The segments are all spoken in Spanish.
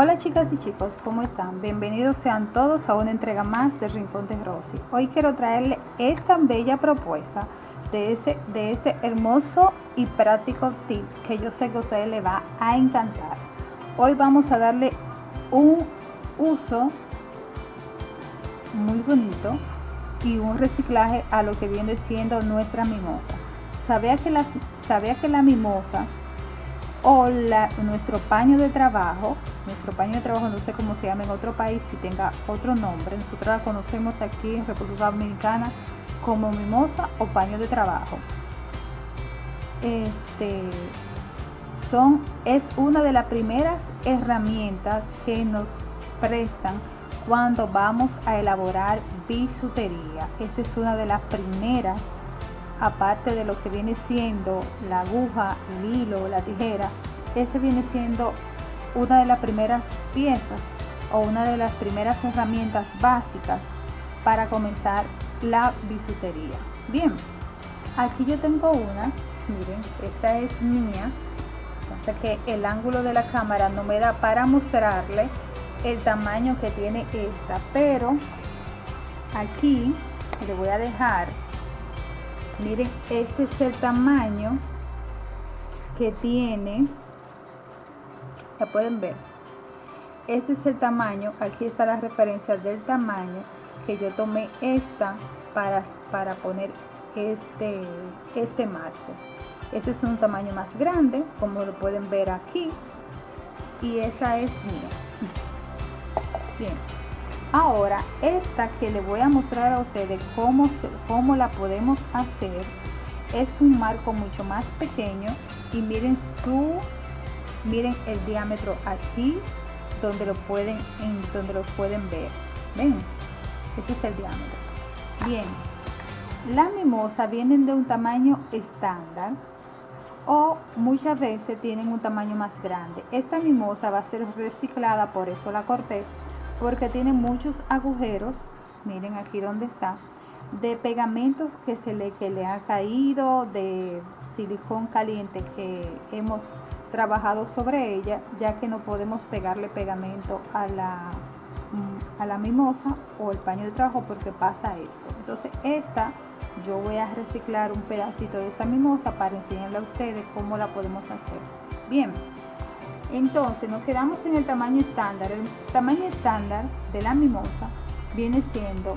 Hola chicas y chicos, ¿cómo están? Bienvenidos sean todos a una entrega más de Rincón de Rosy. Hoy quiero traerle esta bella propuesta de, ese, de este hermoso y práctico tip que yo sé que a ustedes les va a encantar. Hoy vamos a darle un uso muy bonito y un reciclaje a lo que viene siendo nuestra mimosa. ¿Sabía que la, sabía que la mimosa o nuestro paño de trabajo, nuestro paño de trabajo no sé cómo se llama en otro país, si tenga otro nombre, nosotros la conocemos aquí en República Dominicana como mimosa o paño de trabajo. Este son, es una de las primeras herramientas que nos prestan cuando vamos a elaborar bisutería. Esta es una de las primeras aparte de lo que viene siendo la aguja, el hilo, la tijera, este viene siendo una de las primeras piezas o una de las primeras herramientas básicas para comenzar la bisutería. Bien, aquí yo tengo una, miren, esta es mía, pasa que el ángulo de la cámara no me da para mostrarle el tamaño que tiene esta, pero aquí le voy a dejar miren este es el tamaño que tiene la pueden ver. Este es el tamaño aquí está la referencia del tamaño que yo tomé esta para, para poner este este marco. Este es un tamaño más grande como lo pueden ver aquí y esa es mía. Bien Ahora, esta que le voy a mostrar a ustedes cómo, cómo la podemos hacer, es un marco mucho más pequeño y miren su, miren el diámetro aquí, donde lo pueden, en, donde lo pueden ver. ¿Ven? Ese es el diámetro. Bien, las mimosas vienen de un tamaño estándar o muchas veces tienen un tamaño más grande. Esta mimosa va a ser reciclada, por eso la corté porque tiene muchos agujeros, miren aquí donde está, de pegamentos que se le, que le ha caído, de silicón caliente que hemos trabajado sobre ella, ya que no podemos pegarle pegamento a la, a la mimosa o el paño de trabajo porque pasa esto. Entonces esta, yo voy a reciclar un pedacito de esta mimosa para enseñarle a ustedes cómo la podemos hacer. Bien, entonces nos quedamos en el tamaño estándar. El tamaño estándar de la mimosa viene siendo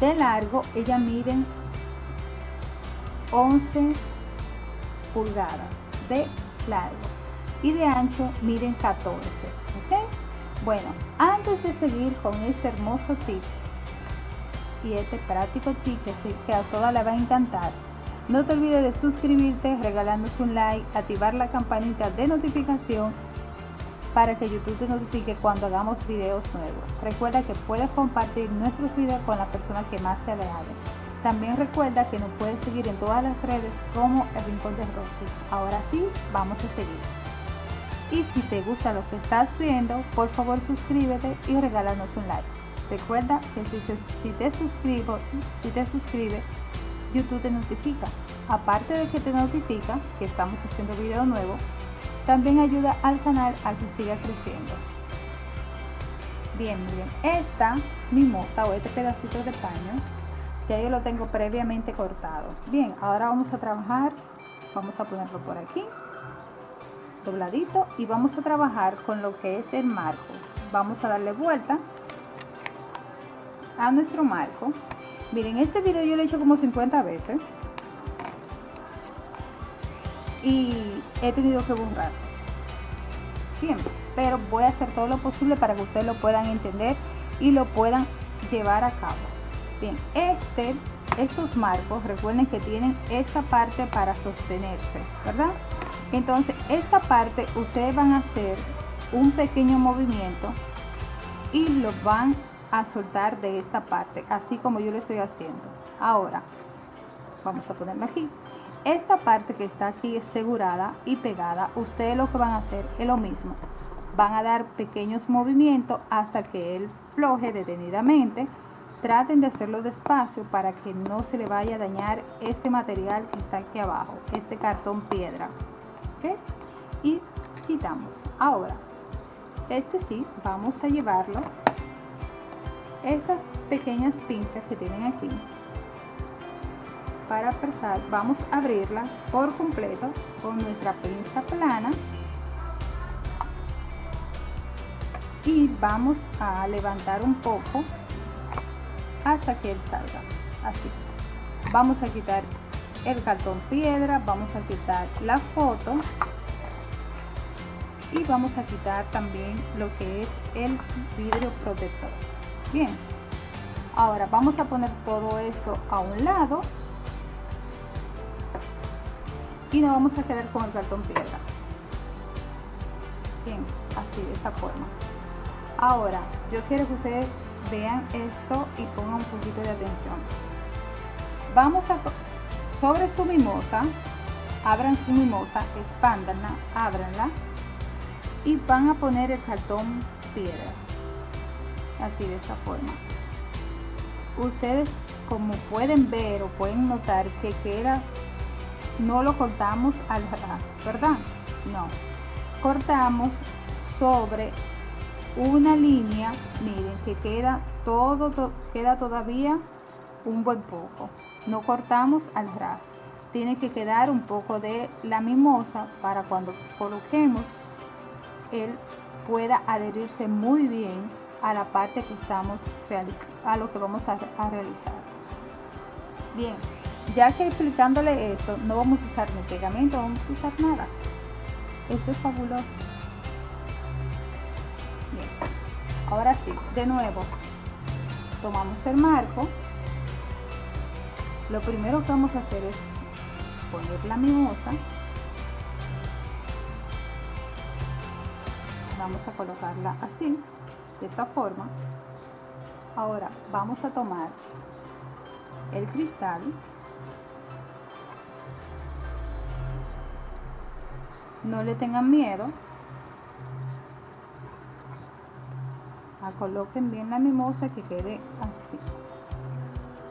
de largo, ella miden 11 pulgadas de largo y de ancho miden 14. Bueno, antes de seguir con este hermoso tip y este práctico tip que, a todas les va a encantar, no te olvides de suscribirte, regalarnos un like, activar la campanita de notificación para que YouTube te notifique cuando hagamos videos nuevos. Recuerda que puedes compartir nuestros videos con la persona que más te agrade. También recuerda que nos puedes seguir en todas las redes como El Rincón de Rosy. Ahora sí, vamos a seguir. Y si te gusta lo que estás viendo, por favor suscríbete y regálanos un like. Recuerda que si, si te suscribo, si te suscribes, YouTube te notifica. Aparte de que te notifica que estamos haciendo video nuevo, también ayuda al canal a que siga creciendo. Bien, bien, esta mimosa o este pedacito de paño, ya yo lo tengo previamente cortado. Bien, ahora vamos a trabajar, vamos a ponerlo por aquí, dobladito, y vamos a trabajar con lo que es el marco. Vamos a darle vuelta a nuestro marco Miren, este video yo lo he hecho como 50 veces. Y he tenido que borrar. Siempre. Pero voy a hacer todo lo posible para que ustedes lo puedan entender y lo puedan llevar a cabo. Bien, este, estos marcos, recuerden que tienen esta parte para sostenerse, ¿verdad? Entonces, esta parte ustedes van a hacer un pequeño movimiento y lo van soltar de esta parte, así como yo lo estoy haciendo. Ahora, vamos a ponerla aquí. Esta parte que está aquí asegurada y pegada, ustedes lo que van a hacer es lo mismo. Van a dar pequeños movimientos hasta que él floje detenidamente. Traten de hacerlo despacio para que no se le vaya a dañar este material que está aquí abajo, este cartón piedra. Y quitamos. Ahora, este sí vamos a llevarlo estas pequeñas pinzas que tienen aquí para presar vamos a abrirla por completo con nuestra pinza plana. Y vamos a levantar un poco hasta que él salga. Así. Vamos a quitar el cartón piedra vamos a quitar la foto. Y vamos a quitar también lo que es el vidrio protector bien. Ahora vamos a poner todo esto a un lado. Y nos vamos a quedar con el cartón piedra bien así de esta forma. Ahora yo quiero que ustedes vean esto y pongan un poquito de atención. Vamos a sobre su mimosa abran su mimosa expándanla ábranla y van a poner el cartón piedra así de esta forma. Ustedes como pueden ver o pueden notar que queda no lo cortamos al ras verdad no. Cortamos sobre una línea miren que queda todo queda todavía un buen poco. No cortamos al ras tiene que quedar un poco de la mimosa para cuando coloquemos él pueda adherirse muy bien a la parte que estamos a lo que vamos a, realizar. Bien ya que explicándole esto no vamos a usar ni pegamento vamos a usar nada. Esto es fabuloso. Ahora sí de nuevo tomamos el marco. Lo primero que vamos a hacer es poner la mimosa. Vamos a colocarla así de esta forma. Ahora vamos a tomar el cristal. No le tengan miedo a coloquen bien la mimosa que quede así.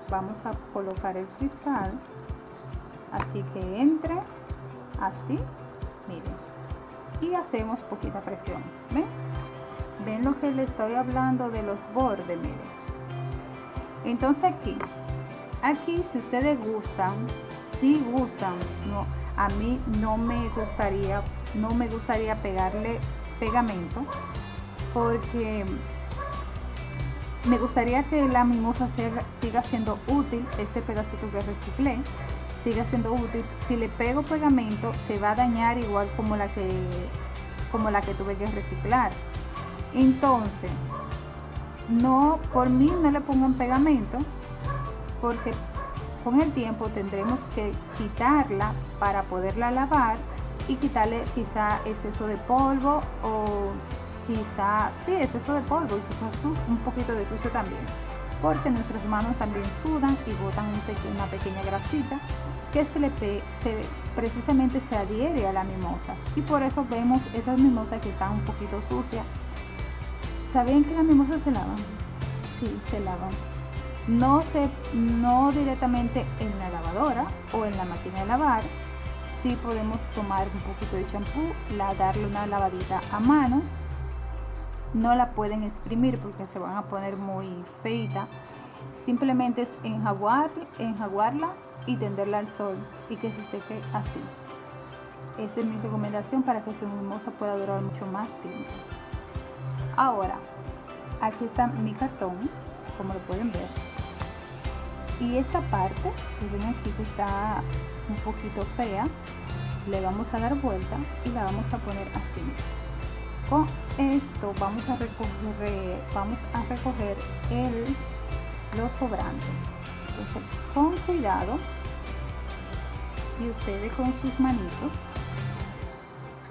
Vamos a colocar el cristal. Así que entre así miren. Y hacemos poquita presión ¿ven? Ven lo que le estoy hablando de los bordes miren entonces aquí aquí si ustedes gustan si gustan no a mí no me gustaría no me gustaría pegarle pegamento porque me gustaría que la mimosa siga siendo útil este pedacito que reciclé siga siendo útil. Si le pego pegamento se va a dañar igual como la que como la que tuve que reciclar entonces no por mí no le pongan pegamento porque con el tiempo tendremos que quitarla para poderla lavar y quitarle quizá exceso de polvo o quizá, sí, exceso de polvo y un poquito de sucio también porque nuestras manos también sudan y botan una pequeña grasita que se le se, precisamente se adhiere a la mimosa. Y por eso vemos esas mimosas que están un poquito sucias ¿sabían que las mimosas se lavan? sí, se lavan no, se, no directamente en la lavadora o en la máquina de lavar. Sí podemos tomar un poquito de champú darle una lavadita a mano. No la pueden exprimir porque se van a poner muy feita. Simplemente es enjaguar, enjaguarla y tenderla al sol y que se seque así. Esa es mi recomendación para que su mimosa pueda durar mucho más tiempo ahora aquí está mi cartón como lo pueden ver. Y esta parte que ven aquí que está un poquito fea le vamos a dar vuelta y la vamos a poner así. Con esto vamos a recoger vamos a recoger el lo sobrante entonces con cuidado y ustedes con sus manitos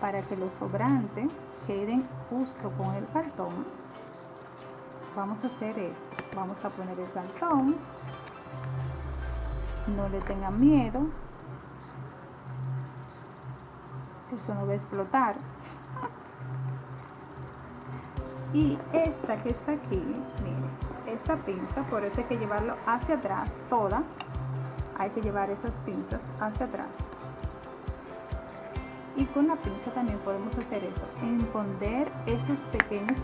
para que los sobrantes queden justo con el cartón. Vamos a hacer esto. Vamos a poner el cartón. No le tengan miedo. Eso no va a explotar. Y esta que está aquí miren esta pinza por eso hay que llevarlo hacia atrás toda. Hay que llevar esas pinzas hacia atrás y con la pinza también podemos hacer eso esconder esos pequeños.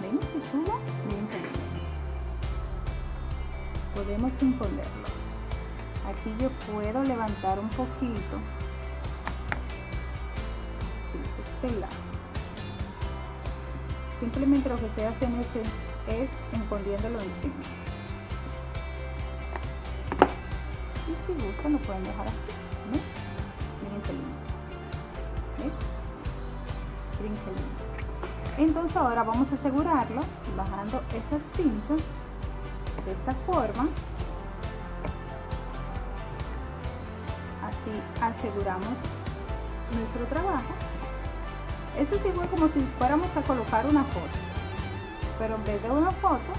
Ven que chulo bien podemos esconderlo aquí yo puedo levantar un poquito. Este lado. Simplemente lo que estoy haciendo es, es escondiéndolo encima si gustan lo pueden dejar así miren qué lindo. Miren qué lindo. Entonces ahora vamos a asegurarlo bajando esas pinzas de esta forma. Así aseguramos nuestro trabajo. Eso es igual como si fuéramos a colocar una foto pero en vez de una foto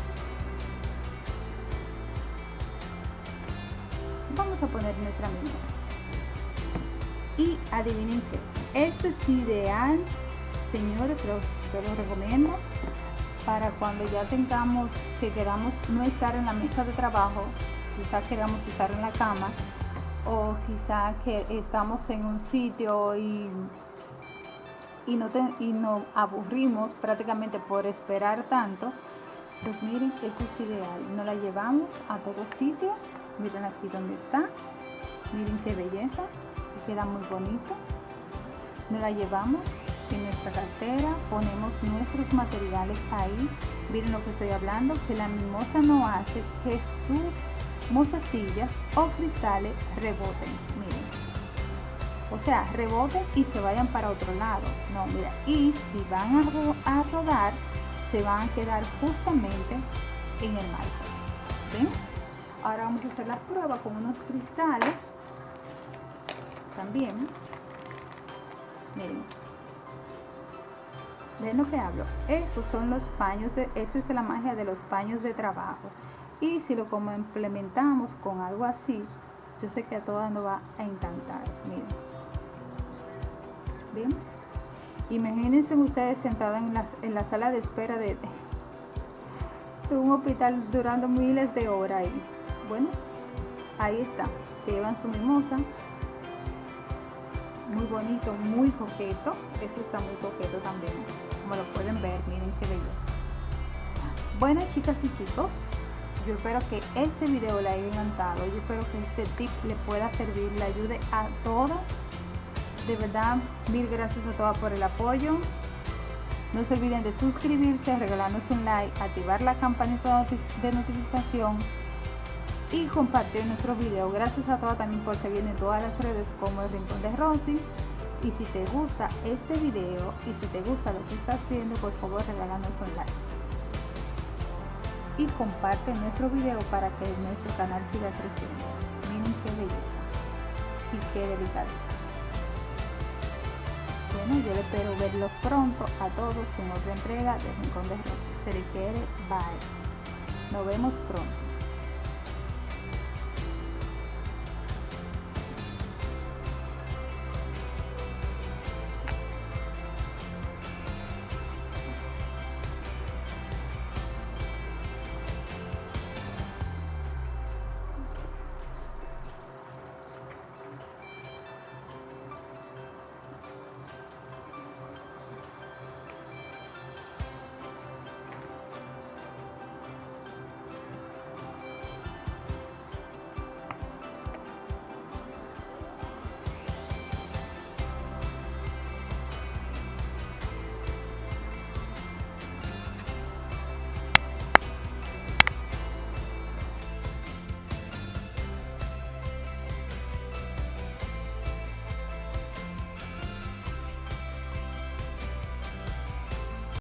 a poner nuestra mimosa y adivinen que esto es ideal señores yo lo recomiendo para cuando ya tengamos que queramos no estar en la mesa de trabajo quizás queramos estar en la cama o quizá que estamos en un sitio y, y, no y nos aburrimos prácticamente por esperar tanto, pues miren, esto es ideal. Nos la llevamos a todo sitio. Miren aquí donde está. Miren qué belleza. Queda muy bonito. Nos la llevamos en nuestra cartera. Ponemos nuestros materiales ahí. Miren lo que estoy hablando. Que la mimosa no hace Jesús sillas o cristales reboten, miren. O sea, reboten y se vayan para otro lado. No, mira, y si van a, rodar, se van a quedar justamente en el marco. ¿Ven? Ahora vamos a hacer la prueba con unos cristales. También. Miren. ¿Ven lo que hablo? Esos son los paños, de, esa es la magia de los paños de trabajo y si lo como implementamos con algo así yo sé que a todas nos va a encantar miren bien imagínense ustedes sentadas en la, en la sala de espera de, de un hospital durando miles de horas ahí bueno ahí está se llevan su mimosa muy bonito muy coqueto eso está muy coqueto también como lo pueden ver miren qué belleza bueno chicas y chicos yo espero que este video le haya encantado. Yo espero que este tip le pueda servir, le ayude a todas. De verdad, mil gracias a todas por el apoyo. No se olviden de suscribirse, regalarnos un like, activar la campanita de notificación y compartir nuestro video. Gracias a todas también por seguirme en todas las redes como el Rincón de Rosy. Y si te gusta este video y si te gusta lo que estás viendo, por favor regálanos un like y comparte nuestro video para que nuestro canal siga creciendo. Miren qué belleza y qué delicadeza. Bueno, yo espero verlos pronto a todos en otra entrega de Rincón de Rosas. Se le quiere, bye. Nos vemos pronto.